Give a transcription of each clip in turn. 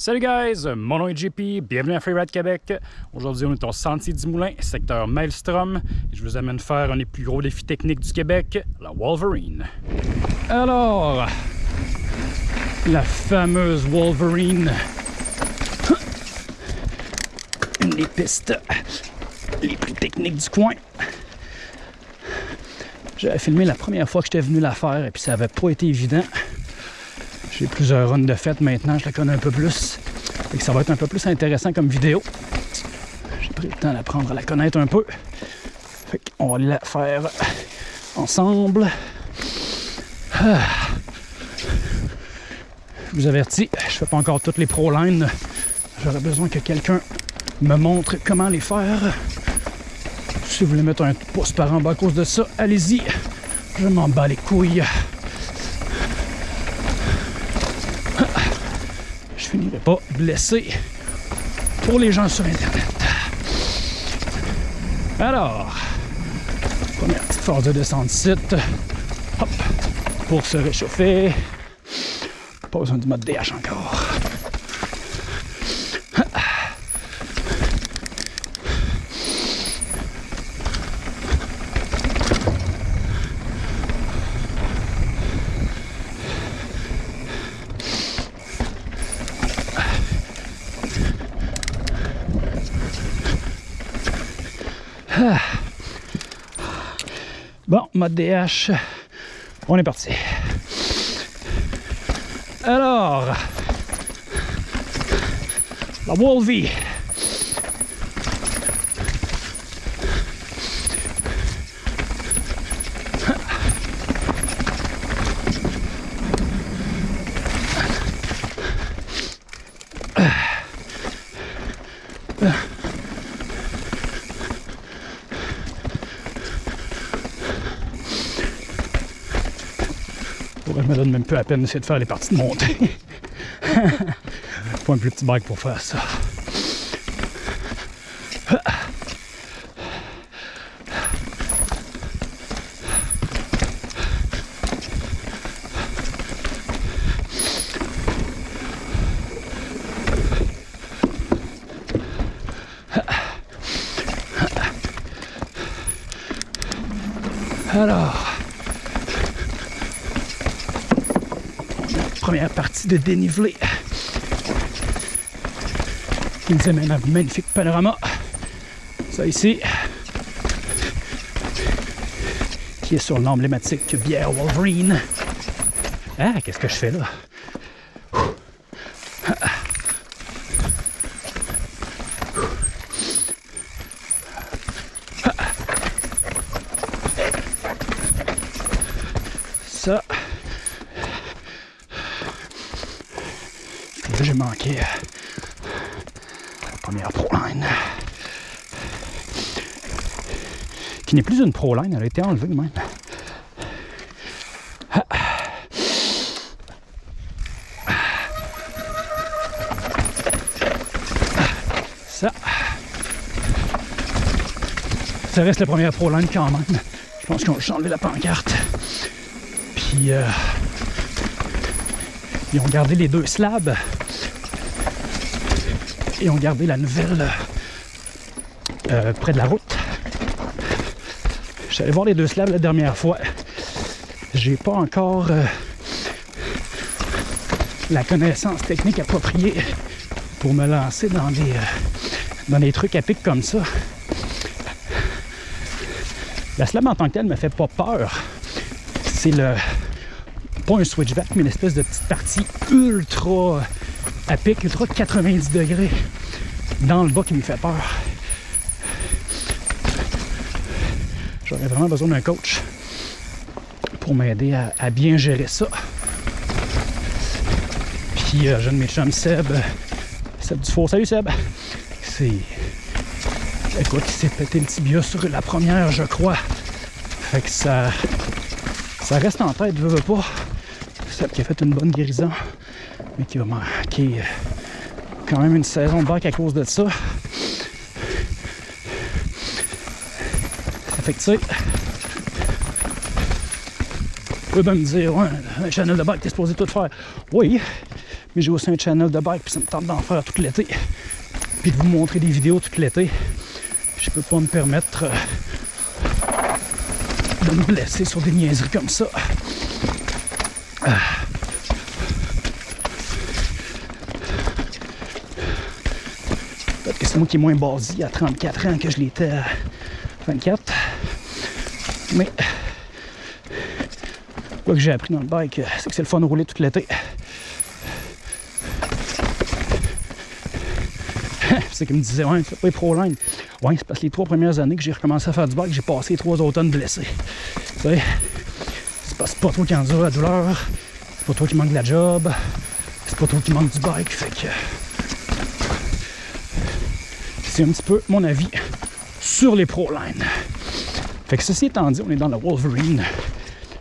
Salut guys, mon nom est JP, bienvenue à Freeride Québec. Aujourd'hui, on est au Sentier du Moulin, secteur Maelstrom, et je vous amène faire un des plus gros défis techniques du Québec, la Wolverine. Alors, la fameuse Wolverine, une des pistes les plus techniques du coin. J'avais filmé la première fois que j'étais venu la faire et puis ça n'avait pas été évident. J'ai plusieurs runs de fête maintenant, je la connais un peu plus. Ça va être un peu plus intéressant comme vidéo. J'ai pris le temps d'apprendre à la connaître un peu. Qu'on va la faire ensemble. Ah. Je vous avertis, je fais pas encore toutes les pro lines. J'aurais besoin que quelqu'un me montre comment les faire. Si vous voulez mettre un pouce par en bas à cause de ça, allez-y. Je m'en bats les couilles. Je finirai pas blessé pour les gens sur Internet. Alors, première petite phase de descente site. Hop, pour se réchauffer. Pas besoin du mode DH encore. Mode DH, on est parti. Alors, la Wolvie. Je me donne même peu à peine d'essayer de faire les parties de montée. Faut un plus petit bike pour faire ça. Alors, première partie de dénivelé qui nous amène à un magnifique panorama. Ça ici, qui est sur l'emblématique bière Wolverine. Ah, qu'est-ce que je fais là? Ça, j'ai manqué la première pro line. Qui n'est plus une pro line, elle a été enlevée même. Ça. Ça reste la première pro line quand même. Je pense qu'on va enlever la pancarte. Puis euh, ils ont gardé les deux slabs et ont gardé la nouvelle euh, près de la route. J'allais voir les deux slabs la dernière fois. J'ai pas encore euh, la connaissance technique appropriée pour me lancer dans des, euh, dans des trucs à pic comme ça. La slab en tant que telle me fait pas peur. C'est le pas un switchback, mais une espèce de petite partie ultra à pic, ultra 90 degrés dans le bas qui me fait peur. J'aurais vraiment besoin d'un coach pour m'aider à, bien gérer ça. Puis euh, jeune mes chums Seb, Seb du Salut Seb! C'est. Écoute, il s'est pété le tibia sur la première, je crois. Fait que ça. Ça reste en tête, je veux pas. Seb qui a fait une bonne guérison mais qui va manquer quand même une saison de bac à cause de ça. Ça fait que tu sais, tu peux me dire, ouais, un channel de bac, t'es supposé tout faire. Oui, Mais j'ai aussi un channel de bike, puis ça me tente d'en faire tout l'été. Puis de vous montrer des vidéos tout l'été. Je peux pas me permettre euh, de me blesser sur des niaiseries comme ça. Ah. Peut-être que c'est moi qui est moins basé à 34 ans que je l'étais à 24. Mais quoi que j'ai appris dans le bike, c'est que c'est le fun de rouler tout l'été. c'est qu'il me disait, ouais, fais pas les pro. Ouais, c'est parce que les trois premières années que j'ai recommencé à faire du bike, j'ai passé trois automnes blessés. Tu sais, c'est pas, c'est pas toi qui endure la douleur, c'est pas toi qui manque de la job, c'est pas toi qui manque du bike. Fait que c'est un petit peu mon avis sur les pro line. Fait que ceci étant dit, on est dans la Wolverine.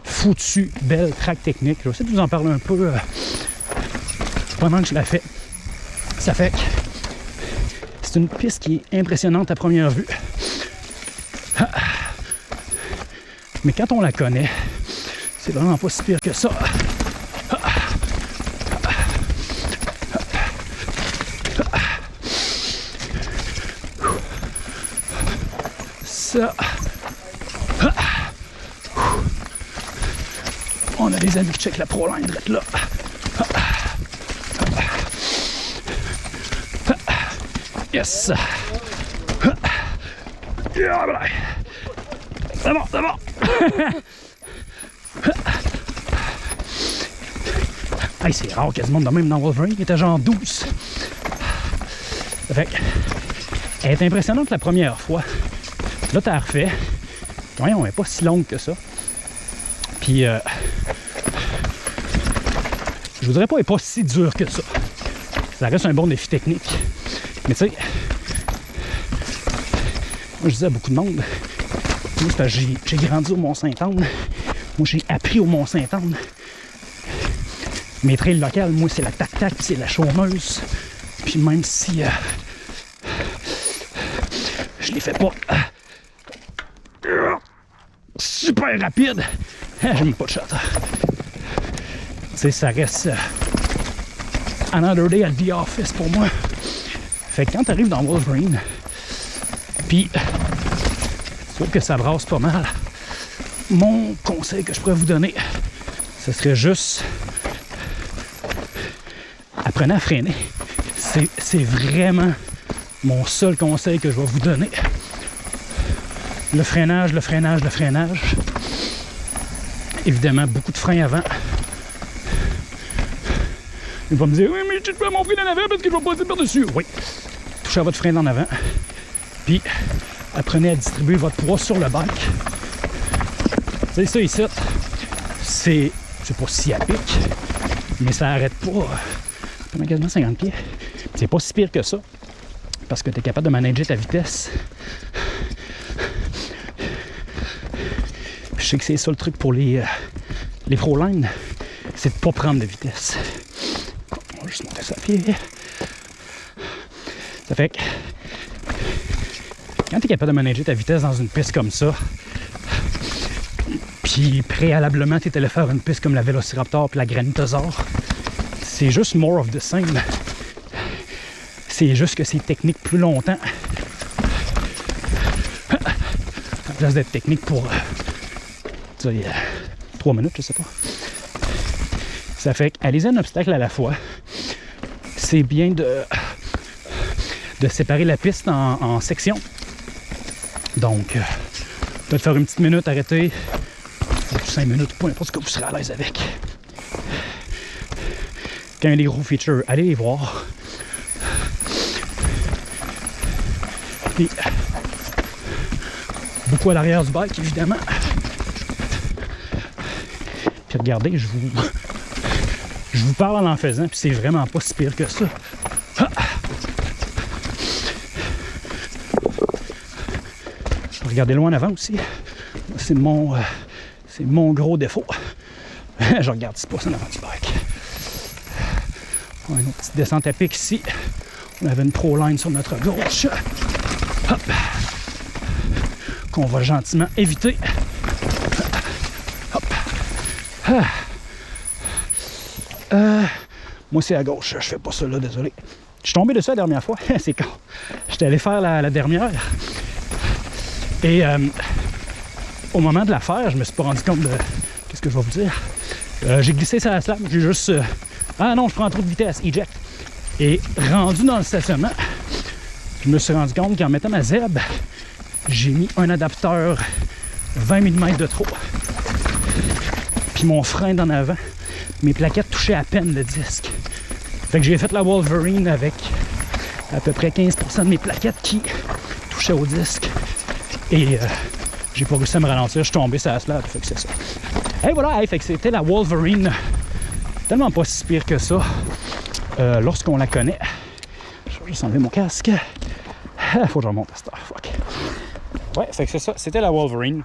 Foutu, belle track technique. Je vais essayer de vous en parler un peu euh, pendant que je la fais. Ça fait que c'est une piste qui est impressionnante à première vue. Ah. Mais quand on la connaît, c'est vraiment pas si pire que ça. On a des amis qui checkent la pro line direct là. Yes. C'est bon, c'est bon. c'est rare quasiment de même dans Wolverine. Il était genre 12. Fait elle est impressionnante la première fois. Là, t'as refait. Voyons, elle n'est pas si longue que ça. Puis, euh, je vous dirais pas, elle n'est pas si dure que ça. Ça reste un bon défi technique. Mais tu sais, moi je disais à beaucoup de monde, j'ai grandi au Mont-Saint-Anne. Moi j'ai appris au Mont-Saint-Anne. Mes trails locales, moi c'est la tac-tac, c'est la chômeuse. Puis même si euh, je les fais pas super rapide, euh, j'aime pas de shot. Tu sais, ça reste another day at the office pour moi. Fait quand tu arrives dans Wolverine, puis tu vois que ça brasse pas mal, mon conseil que je pourrais vous donner, ce serait juste apprenez à freiner. C'est vraiment mon seul conseil que je vais vous donner. Le freinage, le freinage, le freinage. Évidemment, beaucoup de freins avant. Il va me dire, oui, mais tu peux mon frein en avant parce que je vais passer par-dessus. Oui, touchez à votre frein en avant. Puis, apprenez à distribuer votre poids sur le bike. C'est ça ici. C'est, c'est pas si à pic, mais ça arrête pas. Ça quasiment 50 pieds. C'est pas si pire que ça. Parce que tu es capable de manager ta vitesse. Je sais que c'est ça le truc pour les, euh, les c'est de pas prendre de vitesse. On va juste monter ça pied. Ça fait que quand tu es capable de manager ta vitesse dans une piste comme ça, puis préalablement tu étais allé faire une piste comme la Velociraptor puis la Granitosaur, c'est juste more of the same. C'est juste que c'est technique plus longtemps. À place d'être technique pour euh, euh, trois minutes, je sais pas. Ça fait qu'aller un obstacle à la fois, c'est bien de de séparer la piste en, sections. Donc, peut-être faire une petite minute, arrêter, ou cinq minutes, peu importe ce que vous serez à l'aise avec. Quand il y a des gros features, allez les voir. Puis, beaucoup à l'arrière du bike, évidemment. Regardez, je vous, je vous parle en faisant, puis c'est vraiment pas si pire que ça. regarder loin en avant aussi. C'est mon, euh, mon gros défaut. je regarde 6 pouces en avant du bike. On a une petite descente à pic ici. On avait une pro line sur notre gauche. Hop. Qu'on va gentiment éviter. Ah. Euh, Moi, c'est à gauche. Je fais pas ça là, désolé. Je suis tombé de ça la dernière fois. c'est quand j'étais allé faire la, dernière. Et euh, au moment de la faire, je me suis pas rendu compte de. Qu'est-ce que je vais vous dire? Euh, j'ai glissé sur la slab. J'ai juste. Ah non, je prends trop de vitesse. Eject. Et rendu dans le stationnement, je me suis rendu compte qu'en mettant ma ZEB, j'ai mis un adapteur 20 mm de trop. Puis mon frein d'en avant, mes plaquettes touchaient à peine le disque. Fait que j'ai fait la Wolverine avec à peu près 15% de mes plaquettes qui touchaient au disque. Et euh, j'ai pas réussi à me ralentir, je suis tombé sur la slab, fait que c'est ça. Et voilà, fait que c'était la Wolverine. Tellement pas si pire que ça euh, lorsqu'on la connaît. Je vais juste enlever mon casque. Faut que je remonte à cette heure. Ouais, fait que c'est ça. C'était la Wolverine.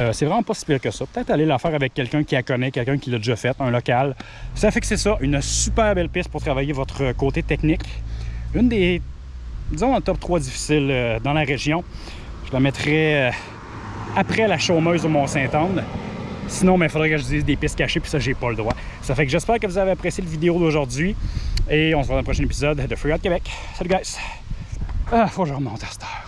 Euh, c'est vraiment pas si pire que ça. Peut-être aller la faire avec quelqu'un qui la connaît, quelqu'un qui l'a déjà fait, un local. Ça fait que c'est ça, une super belle piste pour travailler votre côté technique. Une des, disons, en top 3 difficiles euh, dans la région. Je la mettrais euh, après la chômeuse au Mont-Saint-Anne. Sinon, il faudrait que je dise des pistes cachées, puis ça, j'ai pas le droit. Ça fait que j'espère que vous avez apprécié la vidéo d'aujourd'hui. Et on se voit dans le prochain épisode de Free Québec. Salut, guys! Ah, faut que je remonte à cette heure.